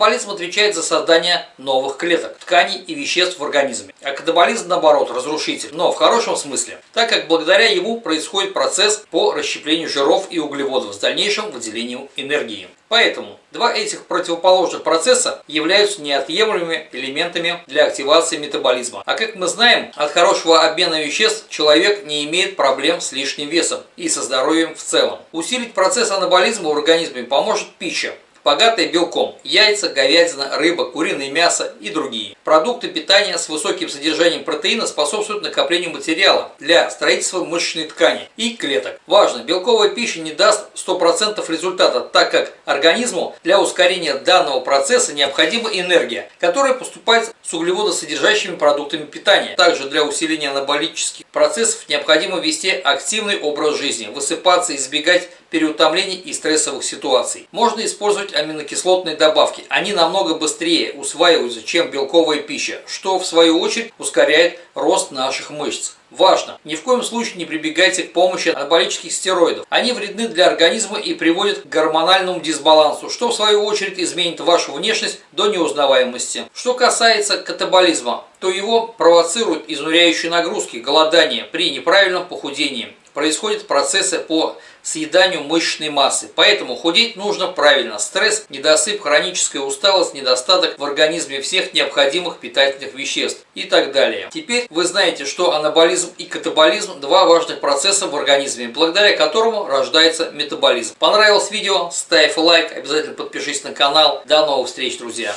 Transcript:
Анаболизм отвечает за создание новых клеток, тканей и веществ в организме. А катаболизм, наоборот, разрушитель, но в хорошем смысле, так как благодаря ему происходит процесс по расщеплению жиров и углеводов с дальнейшим выделением энергии. Поэтому два этих противоположных процесса являются неотъемлемыми элементами для активации метаболизма. А как мы знаем, от хорошего обмена веществ человек не имеет проблем с лишним весом и со здоровьем в целом. Усилить процесс анаболизма в организме поможет пища, богатые белком – яйца, говядина, рыба, куриное мясо и другие. Продукты питания с высоким содержанием протеина способствуют накоплению материала для строительства мышечной ткани и клеток. Важно, белковая пища не даст 100% результата, так как организму для ускорения данного процесса необходима энергия, которая поступает с углеводосодержащими продуктами питания. Также для усиления анаболических процессов необходимо вести активный образ жизни, высыпаться, избегать переутомлений и стрессовых ситуаций. Можно использовать аминокислотные добавки. Они намного быстрее усваиваются, чем белковая пища, что в свою очередь ускоряет рост наших мышц. Важно! Ни в коем случае не прибегайте к помощи анаболических стероидов. Они вредны для организма и приводят к гормональному дисбалансу, что в свою очередь изменит вашу внешность до неузнаваемости. Что касается катаболизма, то его провоцируют изнуряющие нагрузки, голодание при неправильном похудении. Происходят процессы по съеданию мышечной массы. Поэтому худеть нужно правильно. Стресс, недосып, хроническая усталость, недостаток в организме всех необходимых питательных веществ и так далее. Теперь вы знаете, что анаболизм и катаболизм – два важных процесса в организме, благодаря которому рождается метаболизм. Понравилось видео? Ставь лайк, обязательно подпишись на канал. До новых встреч, друзья!